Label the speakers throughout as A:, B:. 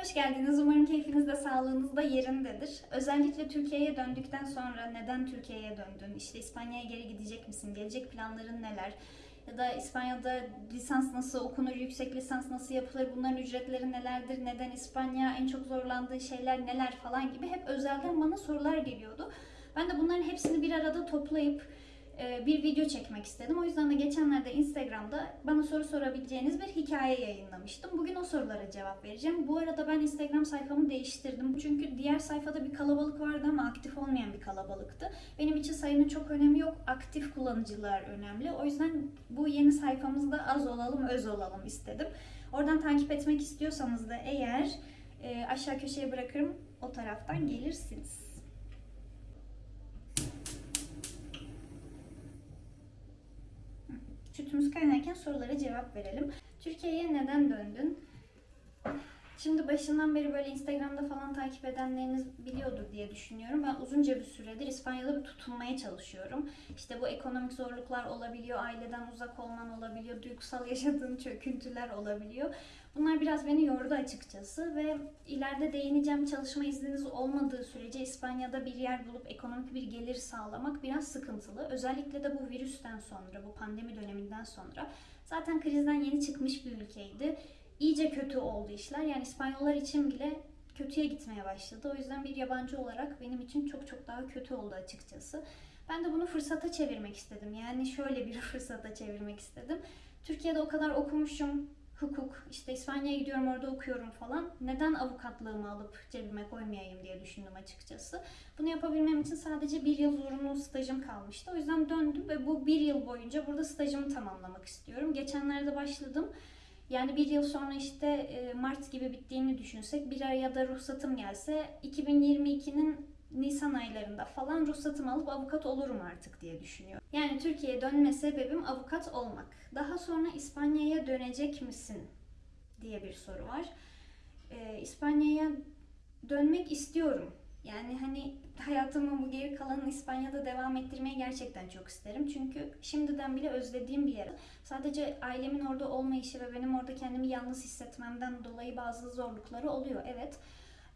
A: Hoş geldiniz. Umarım keyfiniz de sağlığınız da yerindedir. Özellikle Türkiye'ye döndükten sonra neden Türkiye'ye döndün? İşte İspanya'ya geri gidecek misin? Gelecek planların neler? Ya da İspanya'da lisans nasıl okunur, yüksek lisans nasıl yapılır, bunların ücretleri nelerdir, neden İspanya, en çok zorlandığı şeyler neler falan gibi hep özelden bana sorular geliyordu. Ben de bunların hepsini bir arada toplayıp bir video çekmek istedim. O yüzden de geçenlerde Instagram'da bana soru sorabileceğiniz bir hikaye yayınlamıştım. Bugün o sorulara cevap vereceğim. Bu arada ben Instagram sayfamı değiştirdim. Çünkü diğer sayfada bir kalabalık vardı ama aktif olmayan bir kalabalıktı. Benim için sayının çok önemi yok. Aktif kullanıcılar önemli. O yüzden bu yeni sayfamızda az olalım, öz olalım istedim. Oradan takip etmek istiyorsanız da eğer e, aşağı köşeye bırakırım. O taraftan gelirsiniz. Sütümüz kaynarken sorulara cevap verelim. Türkiye'ye neden döndün? Şimdi başından beri böyle Instagram'da falan takip edenleriniz biliyordur diye düşünüyorum. Ben uzunca bir süredir İspanya'da bir tutunmaya çalışıyorum. İşte bu ekonomik zorluklar olabiliyor, aileden uzak olman olabiliyor, duygusal yaşadığın çöküntüler olabiliyor. Bunlar biraz beni yordu açıkçası ve ileride değineceğim çalışma izniniz olmadığı sürece İspanya'da bir yer bulup ekonomik bir gelir sağlamak biraz sıkıntılı. Özellikle de bu virüsten sonra, bu pandemi döneminden sonra zaten krizden yeni çıkmış bir ülkeydi iyice kötü oldu işler. Yani İspanyollar için bile kötüye gitmeye başladı. O yüzden bir yabancı olarak benim için çok çok daha kötü oldu açıkçası. Ben de bunu fırsata çevirmek istedim. Yani şöyle bir fırsata çevirmek istedim. Türkiye'de o kadar okumuşum, hukuk, işte İspanya'ya gidiyorum orada okuyorum falan. Neden avukatlığımı alıp cebime koymayayım diye düşündüm açıkçası. Bunu yapabilmem için sadece bir yıl zorunlu stajım kalmıştı. O yüzden döndüm ve bu bir yıl boyunca burada stajımı tamamlamak istiyorum. Geçenlerde başladım. Yani bir yıl sonra işte e, Mart gibi bittiğini düşünsek bir ya da ruhsatım gelse 2022'nin Nisan aylarında falan ruhsatımı alıp avukat olurum artık diye düşünüyorum. Yani Türkiye'ye dönme sebebim avukat olmak. Daha sonra İspanya'ya dönecek misin diye bir soru var. Ee, İspanya'ya dönmek istiyorum. Yani hani hayatımın bu geri kalanını İspanya'da devam ettirmeyi gerçekten çok isterim. Çünkü şimdiden bile özlediğim bir yer. Sadece ailemin orada olmayışı ve benim orada kendimi yalnız hissetmemden dolayı bazı zorlukları oluyor. Evet.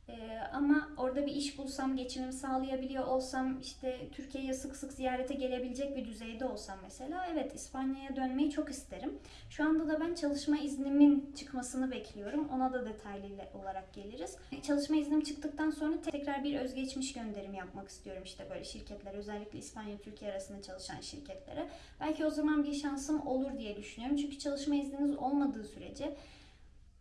A: Ee, ama orada bir iş bulsam, geçimimi sağlayabiliyor olsam, işte Türkiye'ye sık sık ziyarete gelebilecek bir düzeyde olsam mesela, evet İspanya'ya dönmeyi çok isterim. Şu anda da ben çalışma iznimin çıkmasını bekliyorum. Ona da detaylı olarak geliriz. Çalışma iznim çıktıktan sonra tekrar bir özgeçmiş gönderimi yapmak istiyorum işte böyle şirketlere, özellikle İspanya Türkiye arasında çalışan şirketlere. Belki o zaman bir şansım olur diye düşünüyorum. Çünkü çalışma izniniz olmadığı sürece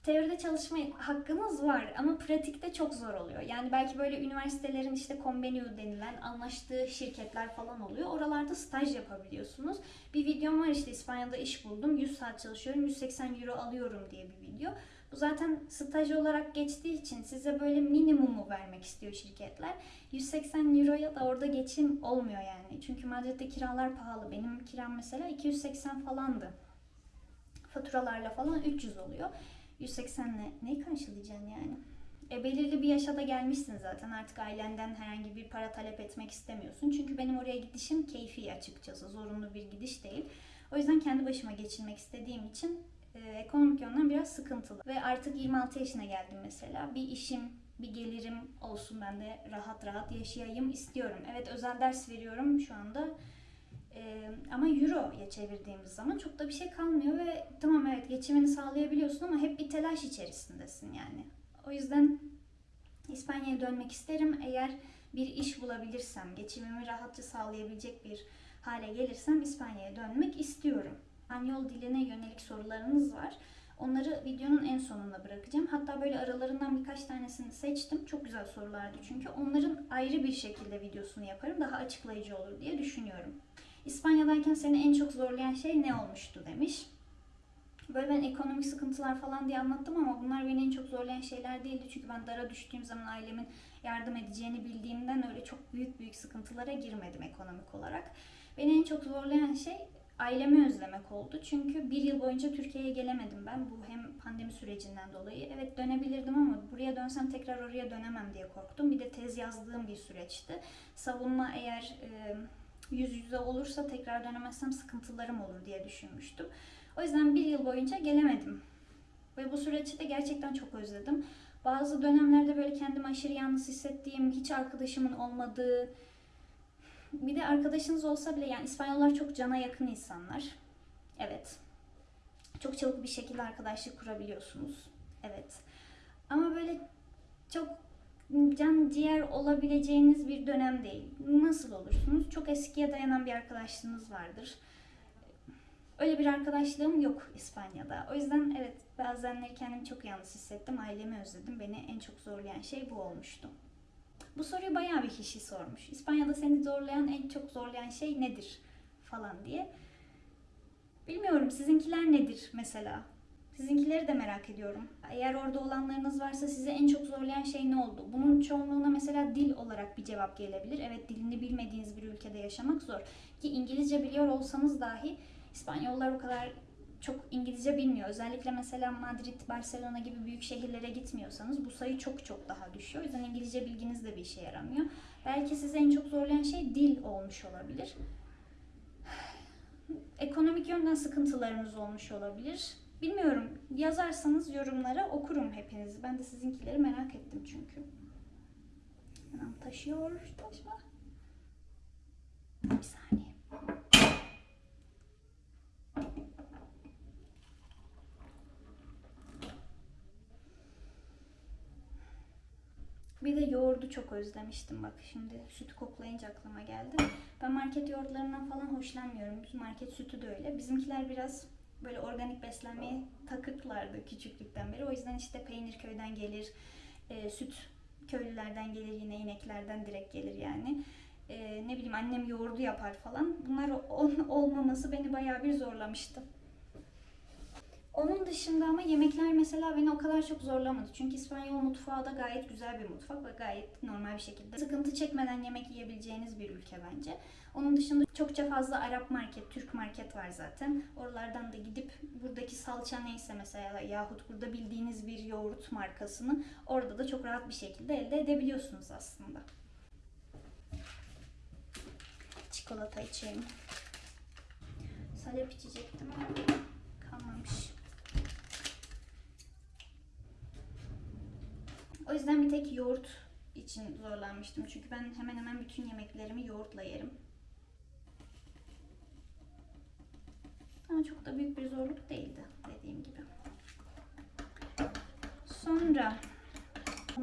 A: teoride çalışma hakkınız var ama pratikte çok zor oluyor. Yani belki böyle üniversitelerin işte convenio denilen anlaştığı şirketler falan oluyor. Oralarda staj yapabiliyorsunuz. Bir videom var işte İspanya'da iş buldum. 100 saat çalışıyorum. 180 euro alıyorum diye bir video. Bu zaten staj olarak geçtiği için size böyle minimumu vermek istiyor şirketler. 180 euroya da orada geçim olmuyor yani. Çünkü Madrid'de kiralar pahalı. Benim kiram mesela 280 falandı. Faturalarla falan 300 oluyor. 180'le neyi karşılayacaksın yani? E, belirli bir yaşa da gelmişsin zaten artık ailenden herhangi bir para talep etmek istemiyorsun. Çünkü benim oraya gidişim keyfi açıkçası. Zorunlu bir gidiş değil. O yüzden kendi başıma geçirmek istediğim için e, ekonomik yönden biraz sıkıntılı. Ve artık 26 yaşına geldim mesela. Bir işim, bir gelirim olsun ben de rahat rahat yaşayayım istiyorum. Evet özel ders veriyorum şu anda. Ee, ama euroya çevirdiğimiz zaman çok da bir şey kalmıyor ve tamam evet geçimini sağlayabiliyorsun ama hep bir telaş içerisindesin yani. O yüzden İspanya'ya dönmek isterim. Eğer bir iş bulabilirsem, geçimimi rahatça sağlayabilecek bir hale gelirsem İspanya'ya dönmek istiyorum. İspanyol diline yönelik sorularınız var. Onları videonun en sonuna bırakacağım. Hatta böyle aralarından birkaç tanesini seçtim. Çok güzel sorulardı çünkü. Onların ayrı bir şekilde videosunu yaparım. Daha açıklayıcı olur diye düşünüyorum. İspanya'dayken seni en çok zorlayan şey ne olmuştu demiş. Böyle ben ekonomik sıkıntılar falan diye anlattım ama bunlar beni en çok zorlayan şeyler değildi. Çünkü ben dara düştüğüm zaman ailemin yardım edeceğini bildiğimden öyle çok büyük büyük sıkıntılara girmedim ekonomik olarak. Beni en çok zorlayan şey ailemi özlemek oldu. Çünkü bir yıl boyunca Türkiye'ye gelemedim ben. Bu hem pandemi sürecinden dolayı. Evet dönebilirdim ama buraya dönsem tekrar oraya dönemem diye korktum. Bir de tez yazdığım bir süreçti. Savunma eğer... E, yüz yüze olursa tekrar dönemezsem sıkıntılarım olur diye düşünmüştüm. O yüzden bir yıl boyunca gelemedim. Ve bu süreçte de gerçekten çok özledim. Bazı dönemlerde böyle kendimi aşırı yalnız hissettiğim, hiç arkadaşımın olmadığı, bir de arkadaşınız olsa bile yani İspanyollar çok cana yakın insanlar. Evet. Çok çabuk bir şekilde arkadaşlık kurabiliyorsunuz. Evet. Ama böyle çok can ciğer olabileceğiniz bir dönem değil. Nasıl olursunuz? Çok eskiye dayanan bir arkadaşlığınız vardır. Öyle bir arkadaşlığım yok İspanya'da. O yüzden evet bazenleri kendimi çok yalnız hissettim. Ailemi özledim. Beni en çok zorlayan şey bu olmuştu. Bu soruyu bayağı bir kişi sormuş. İspanya'da seni zorlayan, en çok zorlayan şey nedir? Falan diye. Bilmiyorum sizinkiler nedir mesela? Sizinkileri de merak ediyorum. Eğer orada olanlarınız varsa size en çok zorlayan şey ne oldu? Bunun çoğunluğuna mesela dil olarak bir cevap gelebilir. Evet dilini bilmediğiniz bir ülkede yaşamak zor. Ki İngilizce biliyor olsanız dahi İspanyollar o kadar çok İngilizce bilmiyor. Özellikle mesela Madrid, Barcelona gibi büyük şehirlere gitmiyorsanız bu sayı çok çok daha düşüyor. O yüzden İngilizce bilginiz de bir işe yaramıyor. Belki sizi en çok zorlayan şey dil olmuş olabilir. Ekonomik yönden sıkıntılarınız olmuş olabilir. Bilmiyorum. Yazarsanız yorumlara okurum hepinizi. Ben de sizinkileri merak ettim çünkü. Hemen taşıyor. Taşma. Bir saniye. Bir de yoğurdu çok özlemiştim bak şimdi sütü koklayınca aklıma geldi. Ben market yoğurtlarından falan hoşlanmıyorum. Market sütü de öyle. Bizimkiler biraz böyle organik beslenmeye takıklardı küçüklükten beri. O yüzden işte peynir köyden gelir, e, süt köylülerden gelir yine ineklerden direkt gelir yani. E, ne bileyim annem yoğurdu yapar falan. Bunlar ol- olmaması beni bayağı bir zorlamıştı. Onun dışında ama yemekler mesela beni o kadar çok zorlamadı. Çünkü İspanyol mutfağı da gayet güzel bir mutfak ve gayet normal bir şekilde sıkıntı çekmeden yemek yiyebileceğiniz bir ülke bence. Onun dışında çokça fazla Arap market, Türk market var zaten. Oralardan da gidip buradaki salça neyse mesela yahut burada bildiğiniz bir yoğurt markasını orada da çok rahat bir şekilde elde edebiliyorsunuz aslında. Çikolata içeyim. Salep içecektim ama kalmamış. O yüzden bir tek yoğurt için zorlanmıştım. Çünkü ben hemen hemen bütün yemeklerimi yoğurtla yerim. Ama çok da büyük bir zorluk değildi dediğim gibi. Sonra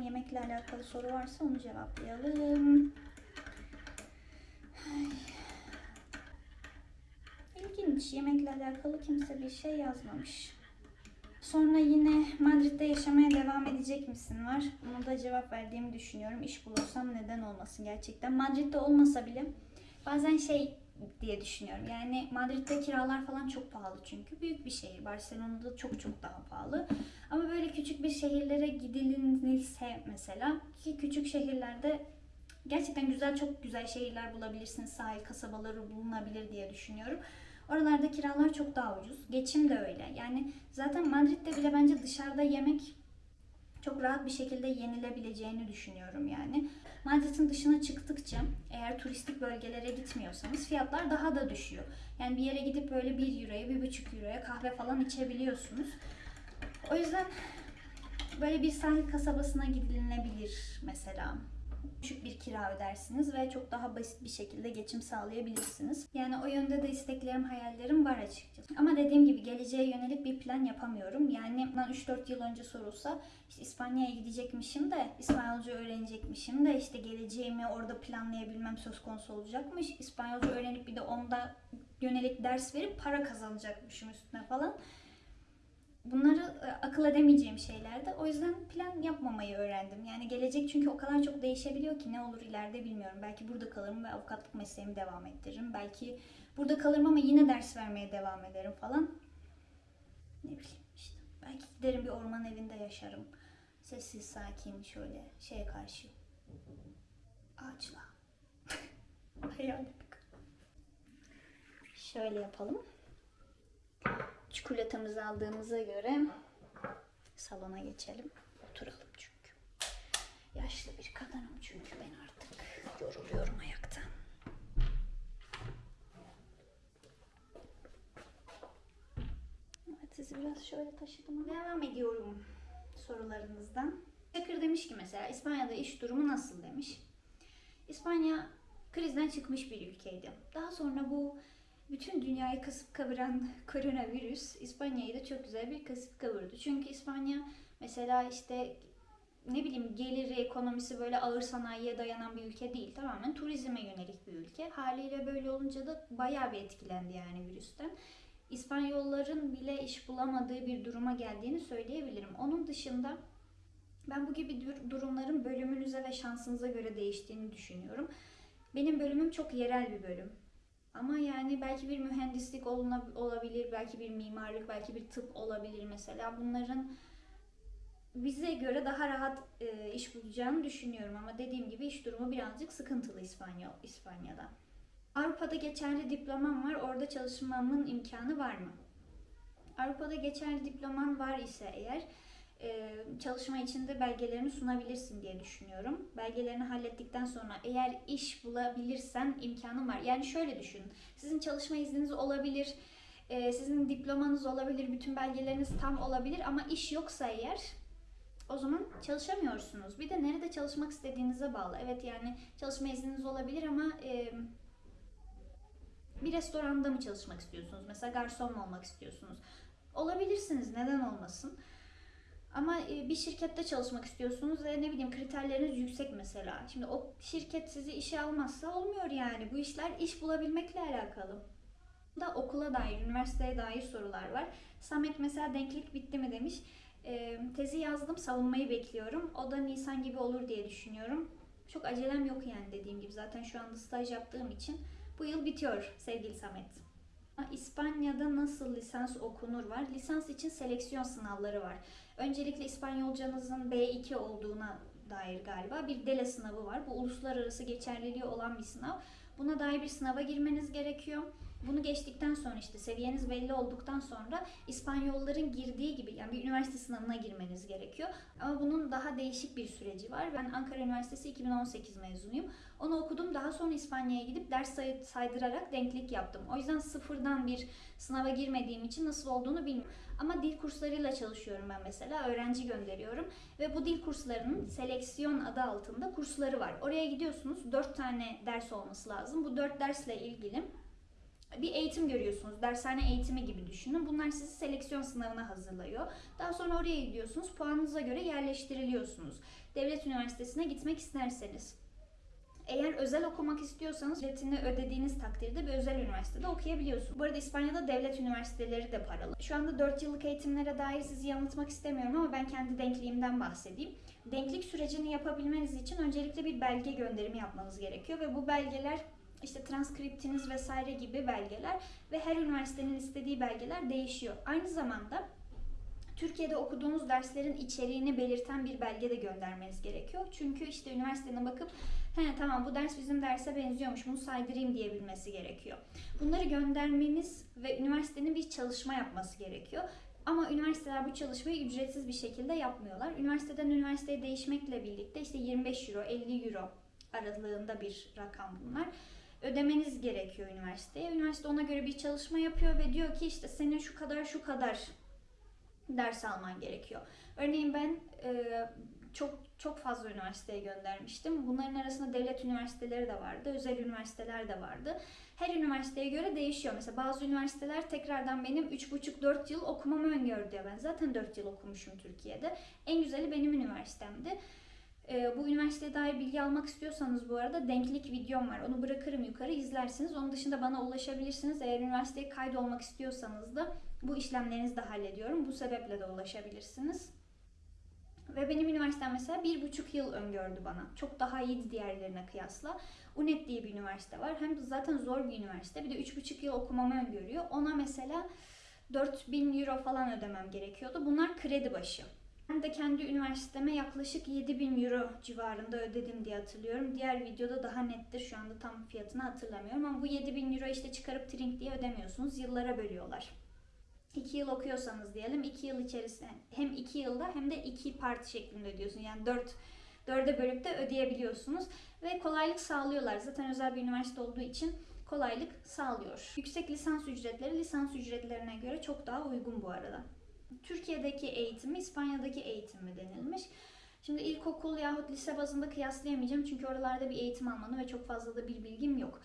A: yemekle alakalı soru varsa onu cevaplayalım. Ay. İlginç. Yemekle alakalı kimse bir şey yazmamış. Sonra yine Madrid'de yaşamaya devam edecek misin var. Buna da cevap verdiğimi düşünüyorum. İş bulursam neden olmasın gerçekten. Madrid'de olmasa bile bazen şey diye düşünüyorum. Yani Madrid'de kiralar falan çok pahalı çünkü. Büyük bir şehir. Barcelona'da çok çok daha pahalı. Ama böyle küçük bir şehirlere gidilirse mesela ki küçük şehirlerde gerçekten güzel çok güzel şehirler bulabilirsiniz. Sahil kasabaları bulunabilir diye düşünüyorum. Oralarda kiralar çok daha ucuz. Geçim de öyle. Yani zaten Madrid'de bile bence dışarıda yemek çok rahat bir şekilde yenilebileceğini düşünüyorum yani. Madrid'in dışına çıktıkça eğer turistik bölgelere gitmiyorsanız fiyatlar daha da düşüyor. Yani bir yere gidip böyle 1 euroya, 1,5 euroya kahve falan içebiliyorsunuz. O yüzden böyle bir sahil kasabasına gidilebilir mesela düşük bir kira ödersiniz ve çok daha basit bir şekilde geçim sağlayabilirsiniz. Yani o yönde de isteklerim, hayallerim var açıkçası. Ama dediğim gibi geleceğe yönelik bir plan yapamıyorum. Yani bundan 3-4 yıl önce sorulsa işte İspanya'ya gidecekmişim de İspanyolca öğrenecekmişim de işte geleceğimi orada planlayabilmem söz konusu olacakmış. İspanyolca öğrenip bir de onda yönelik ders verip para kazanacakmışım üstüne falan. Bunları e, akıl edemeyeceğim şeylerdi. O yüzden plan yapmamayı öğrendim. Yani gelecek çünkü o kadar çok değişebiliyor ki ne olur ileride bilmiyorum. Belki burada kalırım ve avukatlık mesleğimi devam ettiririm. Belki burada kalırım ama yine ders vermeye devam ederim falan. Ne bileyim işte. Belki giderim bir orman evinde yaşarım. Sessiz, sakin şöyle şeye karşı. Ağaçla. Hayal Şöyle yapalım. Çikolatamızı aldığımıza göre salona geçelim. Oturalım çünkü. Yaşlı bir kadınım çünkü ben artık yoruluyorum ayaktan. Evet sizi biraz şöyle taşıdım. Devam ediyorum sorularınızdan. demiş ki mesela İspanya'da iş durumu nasıl demiş. İspanya krizden çıkmış bir ülkeydi. Daha sonra bu bütün dünyayı kasıp kavuran koronavirüs İspanya'yı da çok güzel bir kasıp kavurdu. Çünkü İspanya mesela işte ne bileyim geliri, ekonomisi böyle ağır sanayiye dayanan bir ülke değil. Tamamen turizme yönelik bir ülke. Haliyle böyle olunca da bayağı bir etkilendi yani virüsten. İspanyolların bile iş bulamadığı bir duruma geldiğini söyleyebilirim. Onun dışında ben bu gibi dur- durumların bölümünüze ve şansınıza göre değiştiğini düşünüyorum. Benim bölümüm çok yerel bir bölüm. Ama yani belki bir mühendislik olabilir, belki bir mimarlık, belki bir tıp olabilir mesela. Bunların bize göre daha rahat e, iş bulacağını düşünüyorum ama dediğim gibi iş durumu birazcık sıkıntılı İspanya, İspanya'da. Avrupa'da geçerli diplomam var, orada çalışmamın imkanı var mı? Avrupa'da geçerli diploman var ise eğer çalışma için de belgelerini sunabilirsin diye düşünüyorum. Belgelerini hallettikten sonra eğer iş bulabilirsen imkanın var. Yani şöyle düşünün. Sizin çalışma izniniz olabilir, e, sizin diplomanız olabilir, bütün belgeleriniz tam olabilir ama iş yoksa eğer o zaman çalışamıyorsunuz. Bir de nerede çalışmak istediğinize bağlı. Evet yani çalışma izniniz olabilir ama e, bir restoranda mı çalışmak istiyorsunuz? Mesela garson mu olmak istiyorsunuz? Olabilirsiniz. Neden olmasın? Ama e, bir şirkette çalışmak istiyorsunuz ve ne bileyim kriterleriniz yüksek mesela. Şimdi o şirket sizi işe almazsa olmuyor yani. Bu işler iş bulabilmekle alakalı. Da okula dair, üniversiteye dair sorular var. Samet mesela denklik bitti mi demiş. E, tezi yazdım, savunmayı bekliyorum. O da Nisan gibi olur diye düşünüyorum. Çok acelem yok yani dediğim gibi. Zaten şu anda staj yaptığım için bu yıl bitiyor sevgili Samet. İspanya'da nasıl lisans okunur var? Lisans için seleksiyon sınavları var. Öncelikle İspanyolcanızın B2 olduğuna dair galiba bir DELE sınavı var. Bu uluslararası geçerliliği olan bir sınav. Buna dair bir sınava girmeniz gerekiyor. Bunu geçtikten sonra işte seviyeniz belli olduktan sonra İspanyolların girdiği gibi yani bir üniversite sınavına girmeniz gerekiyor. Ama bunun daha değişik bir süreci var. Ben Ankara Üniversitesi 2018 mezunuyum. Onu okudum. Daha sonra İspanya'ya gidip ders say- saydırarak denklik yaptım. O yüzden sıfırdan bir sınava girmediğim için nasıl olduğunu bilmiyorum. Ama dil kurslarıyla çalışıyorum ben mesela. Öğrenci gönderiyorum. Ve bu dil kurslarının seleksiyon adı altında kursları var. Oraya gidiyorsunuz. 4 tane ders olması lazım. Bu 4 dersle ilgili bir eğitim görüyorsunuz. Dershane eğitimi gibi düşünün. Bunlar sizi seleksiyon sınavına hazırlıyor. Daha sonra oraya gidiyorsunuz. Puanınıza göre yerleştiriliyorsunuz. Devlet üniversitesine gitmek isterseniz. Eğer özel okumak istiyorsanız ücretini ödediğiniz takdirde bir özel üniversitede okuyabiliyorsunuz. Bu arada İspanya'da devlet üniversiteleri de paralı. Şu anda 4 yıllık eğitimlere dair sizi yanıltmak istemiyorum ama ben kendi denkliğimden bahsedeyim. Denklik sürecini yapabilmeniz için öncelikle bir belge gönderimi yapmanız gerekiyor ve bu belgeler işte transkriptiniz vesaire gibi belgeler ve her üniversitenin istediği belgeler değişiyor. Aynı zamanda Türkiye'de okuduğunuz derslerin içeriğini belirten bir belge de göndermeniz gerekiyor. Çünkü işte üniversitenin bakıp he tamam bu ders bizim derse benziyormuş bunu saydırayım diyebilmesi gerekiyor. Bunları göndermeniz ve üniversitenin bir çalışma yapması gerekiyor. Ama üniversiteler bu çalışmayı ücretsiz bir şekilde yapmıyorlar. Üniversiteden üniversiteye değişmekle birlikte işte 25 euro, 50 euro aralığında bir rakam bunlar ödemeniz gerekiyor üniversiteye. Üniversite ona göre bir çalışma yapıyor ve diyor ki işte senin şu kadar şu kadar ders alman gerekiyor. Örneğin ben e, çok çok fazla üniversiteye göndermiştim. Bunların arasında devlet üniversiteleri de vardı, özel üniversiteler de vardı. Her üniversiteye göre değişiyor. Mesela bazı üniversiteler tekrardan benim 3,5-4 yıl okumamı diyor. Ben zaten 4 yıl okumuşum Türkiye'de. En güzeli benim üniversitemdi. Ee, bu üniversiteye dair bilgi almak istiyorsanız bu arada denklik videom var. Onu bırakırım yukarı izlersiniz. Onun dışında bana ulaşabilirsiniz. Eğer üniversiteye kaydolmak istiyorsanız da bu işlemlerinizi de hallediyorum. Bu sebeple de ulaşabilirsiniz. Ve benim üniversitem mesela bir buçuk yıl öngördü bana. Çok daha iyiydi diğerlerine kıyasla. UNED diye bir üniversite var. Hem de zaten zor bir üniversite. Bir de üç buçuk yıl okumamı öngörüyor. Ona mesela 4000 euro falan ödemem gerekiyordu. Bunlar kredi başı. Ben de kendi üniversiteme yaklaşık 7000 euro civarında ödedim diye hatırlıyorum. Diğer videoda daha nettir. Şu anda tam fiyatını hatırlamıyorum ama bu 7000 euro işte çıkarıp trink diye ödemiyorsunuz. Yıllara bölüyorlar. 2 yıl okuyorsanız diyelim 2 yıl içerisinde hem 2 yılda hem de 2 parti şeklinde ödüyorsun. Yani 4 4'e bölüp de ödeyebiliyorsunuz ve kolaylık sağlıyorlar. Zaten özel bir üniversite olduğu için kolaylık sağlıyor. Yüksek lisans ücretleri lisans ücretlerine göre çok daha uygun bu arada. Türkiye'deki eğitimi İspanya'daki eğitim mi denilmiş. Şimdi ilkokul yahut lise bazında kıyaslayamayacağım çünkü oralarda bir eğitim almanı ve çok fazla da bir bilgim yok.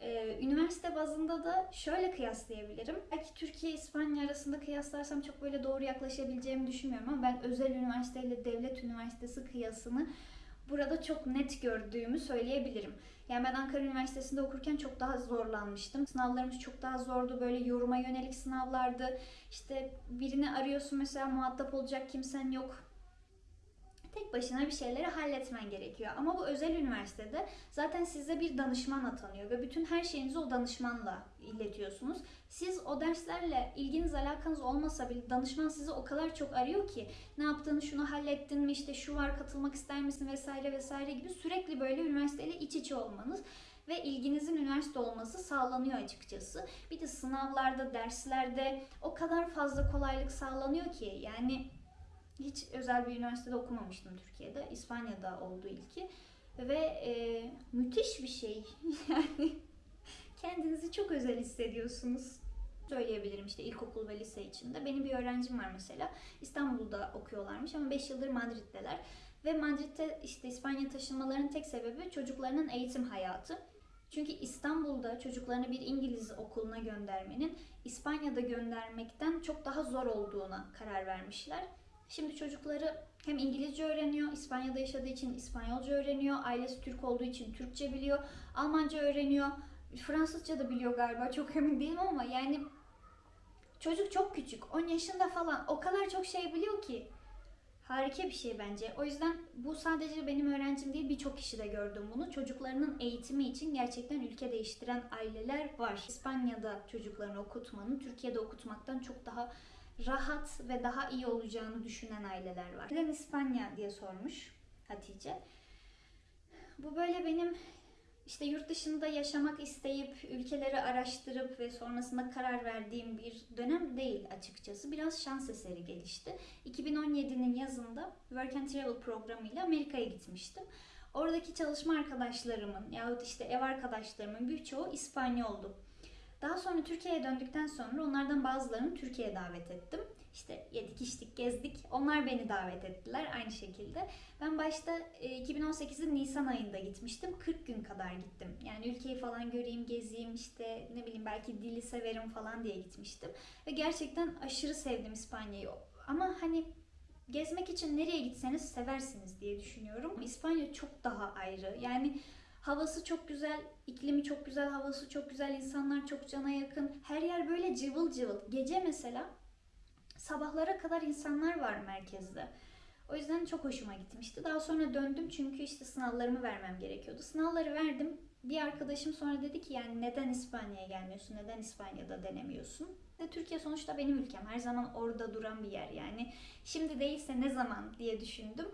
A: Ee, üniversite bazında da şöyle kıyaslayabilirim. Belki Türkiye İspanya arasında kıyaslarsam çok böyle doğru yaklaşabileceğimi düşünmüyorum ama ben özel üniversite ile devlet üniversitesi kıyasını burada çok net gördüğümü söyleyebilirim. Yani ben Ankara Üniversitesi'nde okurken çok daha zorlanmıştım. Sınavlarımız çok daha zordu. Böyle yoruma yönelik sınavlardı. İşte birini arıyorsun mesela muhatap olacak kimsen yok tek başına bir şeyleri halletmen gerekiyor. Ama bu özel üniversitede zaten size bir danışman atanıyor ve bütün her şeyinizi o danışmanla iletiyorsunuz. Siz o derslerle ilginiz alakanız olmasa bile danışman sizi o kadar çok arıyor ki ne yaptın, şunu hallettin mi, işte şu var katılmak ister misin vesaire vesaire gibi sürekli böyle üniversiteyle iç içe olmanız ve ilginizin üniversite olması sağlanıyor açıkçası. Bir de sınavlarda, derslerde o kadar fazla kolaylık sağlanıyor ki yani hiç özel bir üniversitede okumamıştım Türkiye'de. İspanya'da oldu ilki. Ve e, müthiş bir şey. Yani kendinizi çok özel hissediyorsunuz. Söyleyebilirim işte ilkokul ve lise içinde. Benim bir öğrencim var mesela. İstanbul'da okuyorlarmış ama 5 yıldır Madrid'deler. Ve Madrid'de işte İspanya taşınmalarının tek sebebi çocuklarının eğitim hayatı. Çünkü İstanbul'da çocuklarını bir İngiliz okuluna göndermenin İspanya'da göndermekten çok daha zor olduğuna karar vermişler. Şimdi çocukları hem İngilizce öğreniyor, İspanya'da yaşadığı için İspanyolca öğreniyor, ailesi Türk olduğu için Türkçe biliyor, Almanca öğreniyor, Fransızca da biliyor galiba çok emin değilim ama yani çocuk çok küçük, 10 yaşında falan o kadar çok şey biliyor ki harika bir şey bence. O yüzden bu sadece benim öğrencim değil birçok kişi de gördüm bunu. Çocuklarının eğitimi için gerçekten ülke değiştiren aileler var. İspanya'da çocuklarını okutmanın Türkiye'de okutmaktan çok daha rahat ve daha iyi olacağını düşünen aileler var. Neden İspanya diye sormuş Hatice. Bu böyle benim işte yurt dışında yaşamak isteyip ülkeleri araştırıp ve sonrasında karar verdiğim bir dönem değil açıkçası. Biraz şans eseri gelişti. 2017'nin yazında Work and Travel programıyla Amerika'ya gitmiştim. Oradaki çalışma arkadaşlarımın yahut işte ev arkadaşlarımın birçoğu İspanyoldu. Daha sonra Türkiye'ye döndükten sonra onlardan bazılarını Türkiye'ye davet ettim. İşte yedik, içtik, gezdik. Onlar beni davet ettiler aynı şekilde. Ben başta 2018'in Nisan ayında gitmiştim. 40 gün kadar gittim. Yani ülkeyi falan göreyim, gezeyim, işte ne bileyim belki dili severim falan diye gitmiştim. Ve gerçekten aşırı sevdim İspanya'yı. Ama hani gezmek için nereye gitseniz seversiniz diye düşünüyorum. İspanya çok daha ayrı. Yani Havası çok güzel, iklimi çok güzel, havası çok güzel, insanlar çok cana yakın. Her yer böyle cıvıl cıvıl. Gece mesela sabahlara kadar insanlar var merkezde. O yüzden çok hoşuma gitmişti. Daha sonra döndüm çünkü işte sınavlarımı vermem gerekiyordu. Sınavları verdim. Bir arkadaşım sonra dedi ki yani neden İspanya'ya gelmiyorsun? Neden İspanya'da denemiyorsun? Ve Türkiye sonuçta benim ülkem. Her zaman orada duran bir yer yani. Şimdi değilse ne zaman diye düşündüm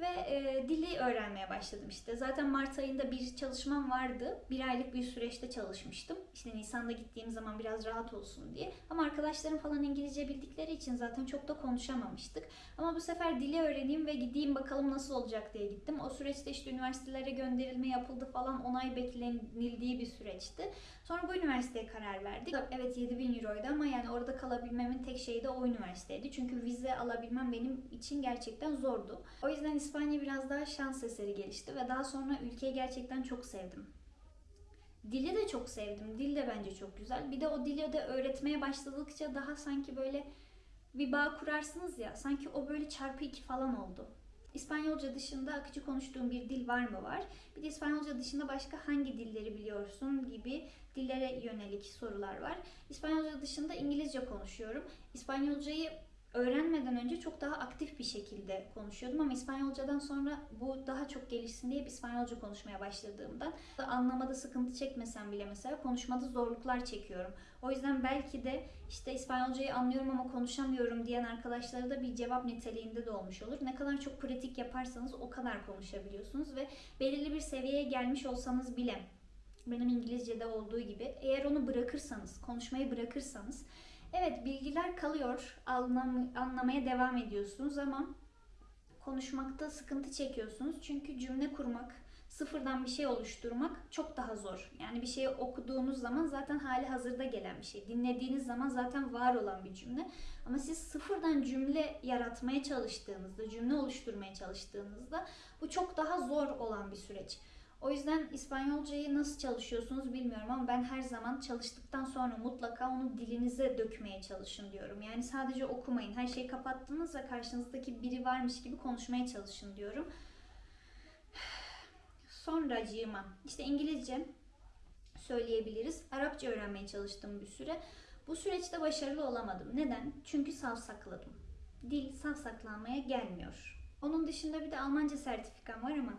A: ve e, dili öğrenmeye başladım işte. Zaten Mart ayında bir çalışmam vardı. Bir aylık bir süreçte çalışmıştım. İşte Nisan'da gittiğim zaman biraz rahat olsun diye. Ama arkadaşlarım falan İngilizce bildikleri için zaten çok da konuşamamıştık. Ama bu sefer dili öğreneyim ve gideyim bakalım nasıl olacak diye gittim. O süreçte işte üniversitelere gönderilme yapıldı falan onay beklenildiği bir süreçti. Sonra bu üniversiteye karar verdik. Evet 7000 euroydu ama yani orada kalabilmemin tek şeyi de o üniversiteydi. Çünkü vize alabilmem benim için gerçekten zordu. O yüzden İspanya biraz daha şans eseri gelişti ve daha sonra ülkeyi gerçekten çok sevdim. Dili de çok sevdim. Dil de bence çok güzel. Bir de o dili de öğretmeye başladıkça daha sanki böyle bir bağ kurarsınız ya. Sanki o böyle çarpı iki falan oldu. İspanyolca dışında akıcı konuştuğun bir dil var mı var? Bir de İspanyolca dışında başka hangi dilleri biliyorsun gibi dillere yönelik sorular var. İspanyolca dışında İngilizce konuşuyorum. İspanyolcayı öğrenmeden önce çok daha aktif bir şekilde konuşuyordum ama İspanyolcadan sonra bu daha çok gelişsin diye İspanyolca konuşmaya başladığımda anlamada sıkıntı çekmesem bile mesela konuşmada zorluklar çekiyorum. O yüzden belki de işte İspanyolcayı anlıyorum ama konuşamıyorum diyen arkadaşlara da bir cevap niteliğinde de olmuş olur. Ne kadar çok pratik yaparsanız o kadar konuşabiliyorsunuz ve belirli bir seviyeye gelmiş olsanız bile benim İngilizce'de olduğu gibi eğer onu bırakırsanız, konuşmayı bırakırsanız Evet bilgiler kalıyor, anlam anlamaya devam ediyorsunuz ama konuşmakta sıkıntı çekiyorsunuz. Çünkü cümle kurmak, sıfırdan bir şey oluşturmak çok daha zor. Yani bir şeyi okuduğunuz zaman zaten hali hazırda gelen bir şey. Dinlediğiniz zaman zaten var olan bir cümle. Ama siz sıfırdan cümle yaratmaya çalıştığınızda, cümle oluşturmaya çalıştığınızda bu çok daha zor olan bir süreç. O yüzden İspanyolcayı nasıl çalışıyorsunuz bilmiyorum ama ben her zaman çalıştıktan sonra mutlaka onu dilinize dökmeye çalışın diyorum. Yani sadece okumayın. Her şeyi kapattınız ve karşınızdaki biri varmış gibi konuşmaya çalışın diyorum. Sonracığıma işte İngilizce söyleyebiliriz. Arapça öğrenmeye çalıştım bir süre. Bu süreçte başarılı olamadım. Neden? Çünkü savsakladım. Dil savsaklanmaya gelmiyor. Onun dışında bir de Almanca sertifikam var ama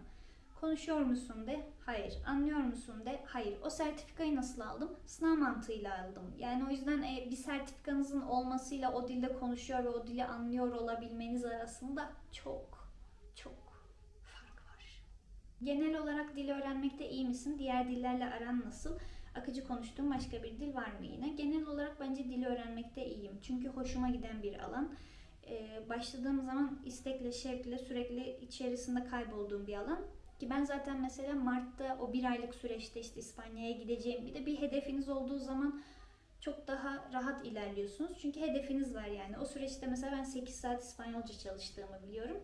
A: konuşuyor musun de hayır. Anlıyor musun de hayır. O sertifikayı nasıl aldım? Sınav mantığıyla aldım. Yani o yüzden e, bir sertifikanızın olmasıyla o dilde konuşuyor ve o dili anlıyor olabilmeniz arasında çok çok fark var. Genel olarak dil öğrenmekte iyi misin? Diğer dillerle aran nasıl? Akıcı konuştuğum başka bir dil var mı yine? Genel olarak bence dil öğrenmekte iyiyim. Çünkü hoşuma giden bir alan. Ee, başladığım zaman istekle, şevkle sürekli içerisinde kaybolduğum bir alan. Ki ben zaten mesela Mart'ta o bir aylık süreçte işte İspanya'ya gideceğim. Bir de bir hedefiniz olduğu zaman çok daha rahat ilerliyorsunuz. Çünkü hedefiniz var yani. O süreçte mesela ben 8 saat İspanyolca çalıştığımı biliyorum.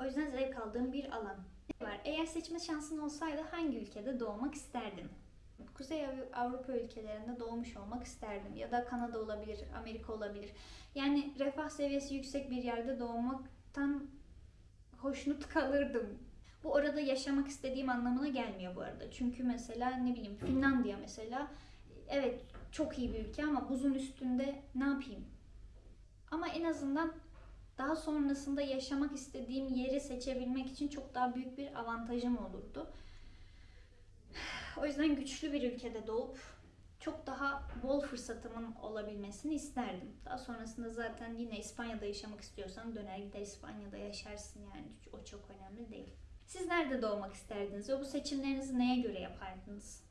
A: O yüzden zevk aldığım bir alan var. Eğer seçme şansın olsaydı hangi ülkede doğmak isterdin? Kuzey Av- Avrupa ülkelerinde doğmuş olmak isterdim. Ya da Kanada olabilir, Amerika olabilir. Yani refah seviyesi yüksek bir yerde doğmaktan hoşnut kalırdım. Bu orada yaşamak istediğim anlamına gelmiyor bu arada. Çünkü mesela ne bileyim Finlandiya mesela evet çok iyi bir ülke ama buzun üstünde ne yapayım? Ama en azından daha sonrasında yaşamak istediğim yeri seçebilmek için çok daha büyük bir avantajım olurdu. O yüzden güçlü bir ülkede doğup çok daha bol fırsatımın olabilmesini isterdim. Daha sonrasında zaten yine İspanya'da yaşamak istiyorsan döner gider İspanya'da yaşarsın yani o çok önemli değil. Siz nerede doğmak isterdiniz ve bu seçimlerinizi neye göre yapardınız?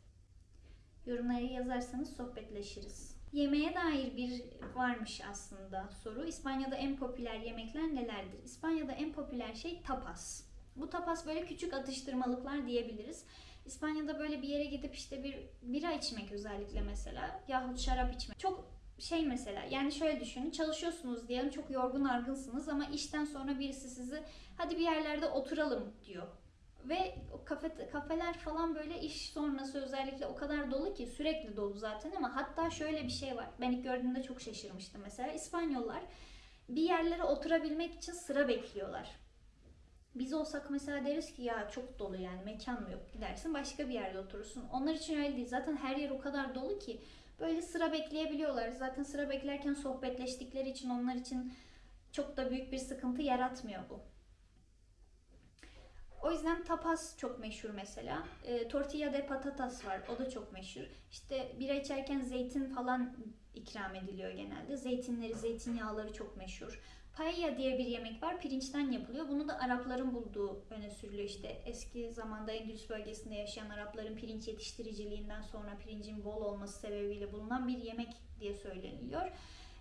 A: Yorumlara yazarsanız sohbetleşiriz. Yemeğe dair bir varmış aslında soru. İspanya'da en popüler yemekler nelerdir? İspanya'da en popüler şey tapas. Bu tapas böyle küçük atıştırmalıklar diyebiliriz. İspanya'da böyle bir yere gidip işte bir bira içmek özellikle mesela yahut şarap içmek. Çok şey mesela yani şöyle düşünün çalışıyorsunuz diyelim çok yorgun argınsınız ama işten sonra birisi sizi hadi bir yerlerde oturalım diyor. Ve kafe, kafeler falan böyle iş sonrası özellikle o kadar dolu ki sürekli dolu zaten ama hatta şöyle bir şey var. Ben ilk gördüğümde çok şaşırmıştım mesela. İspanyollar bir yerlere oturabilmek için sıra bekliyorlar. Biz olsak mesela deriz ki ya çok dolu yani mekan mı yok gidersin başka bir yerde oturursun. Onlar için öyle değil. Zaten her yer o kadar dolu ki böyle sıra bekleyebiliyorlar. Zaten sıra beklerken sohbetleştikleri için onlar için çok da büyük bir sıkıntı yaratmıyor bu. O yüzden tapas çok meşhur mesela. E, tortilla de patatas var. O da çok meşhur. İşte bira içerken zeytin falan ikram ediliyor genelde. Zeytinleri, zeytinyağları çok meşhur. Paella diye bir yemek var. Pirinçten yapılıyor. Bunu da Arapların bulduğu öne sürülüyor. İşte eski zamanda Endülüs bölgesinde yaşayan Arapların pirinç yetiştiriciliğinden sonra pirincin bol olması sebebiyle bulunan bir yemek diye söyleniliyor.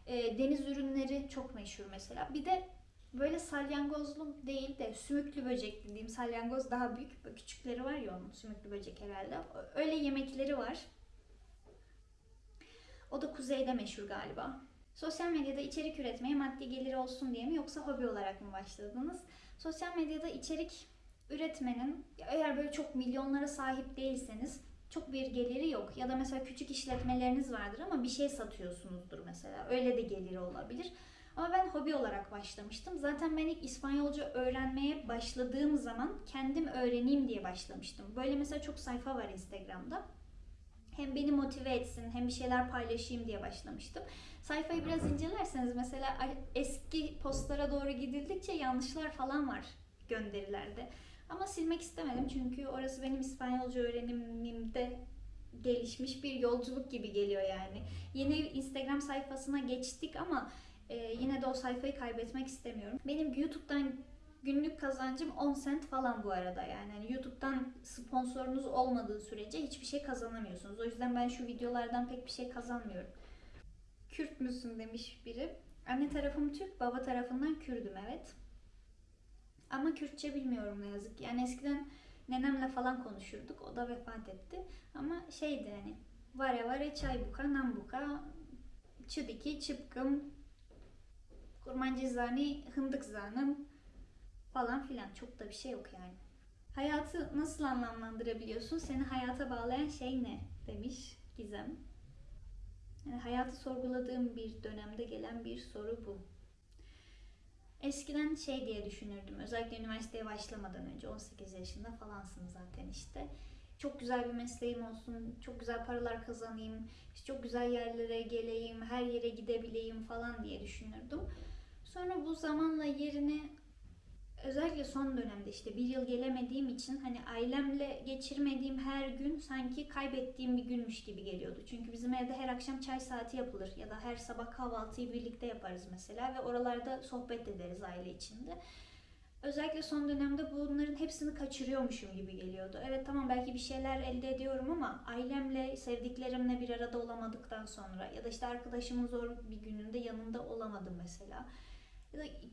A: E, deniz ürünleri çok meşhur mesela. Bir de böyle salyangozlu değil de sümüklü böcek dediğim salyangoz daha büyük. Küçükleri var ya onun sümüklü böcek herhalde. Öyle yemekleri var. O da kuzeyde meşhur galiba. Sosyal medyada içerik üretmeye maddi geliri olsun diye mi yoksa hobi olarak mı başladınız? Sosyal medyada içerik üretmenin eğer böyle çok milyonlara sahip değilseniz çok bir geliri yok. Ya da mesela küçük işletmeleriniz vardır ama bir şey satıyorsunuzdur mesela. Öyle de geliri olabilir. Ama ben hobi olarak başlamıştım. Zaten ben ilk İspanyolca öğrenmeye başladığım zaman kendim öğreneyim diye başlamıştım. Böyle mesela çok sayfa var Instagram'da. Hem beni motive etsin hem bir şeyler paylaşayım diye başlamıştım. Sayfayı biraz incelerseniz mesela eski postlara doğru gidildikçe yanlışlar falan var gönderilerde. Ama silmek istemedim çünkü orası benim İspanyolca öğrenimimde gelişmiş bir yolculuk gibi geliyor yani. Yeni Instagram sayfasına geçtik ama ee, yine de o sayfayı kaybetmek istemiyorum. Benim YouTube'dan günlük kazancım 10 cent falan bu arada yani. yani YouTube'dan sponsorunuz olmadığı sürece hiçbir şey kazanamıyorsunuz. O yüzden ben şu videolardan pek bir şey kazanmıyorum. Kürt müsün demiş biri. Anne tarafım Türk, baba tarafından Kürdüm evet. Ama Kürtçe bilmiyorum ne yazık ki. Yani eskiden nenemle falan konuşurduk. O da vefat etti. Ama şeydi hani vare vare çaybuka, nambuka, çıdiki, çıpkım, kurmancı zani, hındık zanım falan filan. Çok da bir şey yok yani. Hayatı nasıl anlamlandırabiliyorsun? Seni hayata bağlayan şey ne? Demiş Gizem. Yani hayatı sorguladığım bir dönemde gelen bir soru bu. Eskiden şey diye düşünürdüm. Özellikle üniversiteye başlamadan önce 18 yaşında falansın zaten işte. Çok güzel bir mesleğim olsun, çok güzel paralar kazanayım, çok güzel yerlere geleyim, her yere gidebileyim falan diye düşünürdüm. Sonra bu zamanla yerini özellikle son dönemde işte bir yıl gelemediğim için hani ailemle geçirmediğim her gün sanki kaybettiğim bir günmüş gibi geliyordu. Çünkü bizim evde her akşam çay saati yapılır ya da her sabah kahvaltıyı birlikte yaparız mesela ve oralarda sohbet ederiz aile içinde. Özellikle son dönemde bunların hepsini kaçırıyormuşum gibi geliyordu. Evet tamam belki bir şeyler elde ediyorum ama ailemle, sevdiklerimle bir arada olamadıktan sonra ya da işte arkadaşımın zor bir gününde yanında olamadım mesela.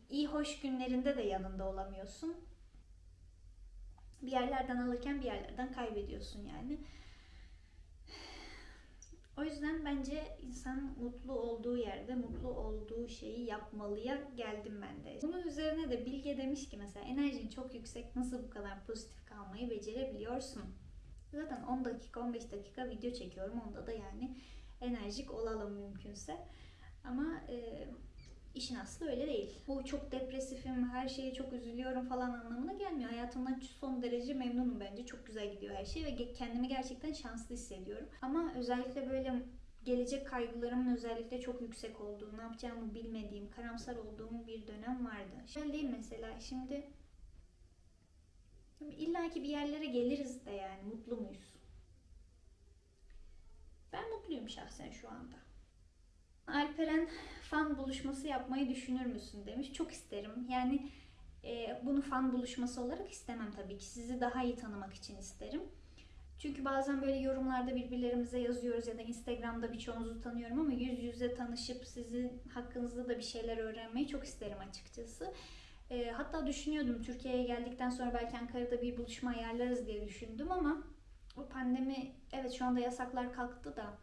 A: İyi hoş günlerinde de yanında olamıyorsun. Bir yerlerden alırken bir yerlerden kaybediyorsun yani. O yüzden bence insan mutlu olduğu yerde mutlu olduğu şeyi yapmalıya geldim ben de. Bunun üzerine de Bilge demiş ki mesela enerjin çok yüksek nasıl bu kadar pozitif kalmayı becerebiliyorsun? Zaten 10 dakika 15 dakika video çekiyorum onda da yani enerjik olalım mümkünse. Ama e, işin aslı öyle değil. Bu çok depresifim, her şeye çok üzülüyorum falan anlamına gelmiyor. Hayatımdan son derece memnunum bence. Çok güzel gidiyor her şey ve kendimi gerçekten şanslı hissediyorum. Ama özellikle böyle gelecek kaygılarımın özellikle çok yüksek olduğu, ne yapacağımı bilmediğim, karamsar olduğum bir dönem vardı. Şöyle değil mesela şimdi İlla ki bir yerlere geliriz de yani mutlu muyuz? Ben mutluyum şahsen şu anda. Alperen fan buluşması yapmayı düşünür müsün demiş. Çok isterim. Yani e, bunu fan buluşması olarak istemem tabii ki. Sizi daha iyi tanımak için isterim. Çünkü bazen böyle yorumlarda birbirlerimize yazıyoruz ya da Instagram'da birçoğunuzu tanıyorum ama yüz yüze tanışıp sizin hakkınızda da bir şeyler öğrenmeyi çok isterim açıkçası. E, hatta düşünüyordum Türkiye'ye geldikten sonra belki Ankara'da bir buluşma ayarlarız diye düşündüm ama o pandemi evet şu anda yasaklar kalktı da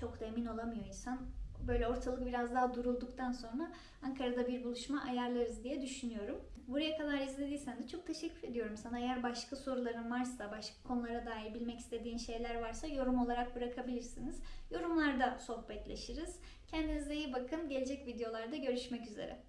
A: çok da emin olamıyor insan. Böyle ortalık biraz daha durulduktan sonra Ankara'da bir buluşma ayarlarız diye düşünüyorum. Buraya kadar izlediysen de çok teşekkür ediyorum sana. Eğer başka soruların varsa, başka konulara dair bilmek istediğin şeyler varsa yorum olarak bırakabilirsiniz. Yorumlarda sohbetleşiriz. Kendinize iyi bakın. Gelecek videolarda görüşmek üzere.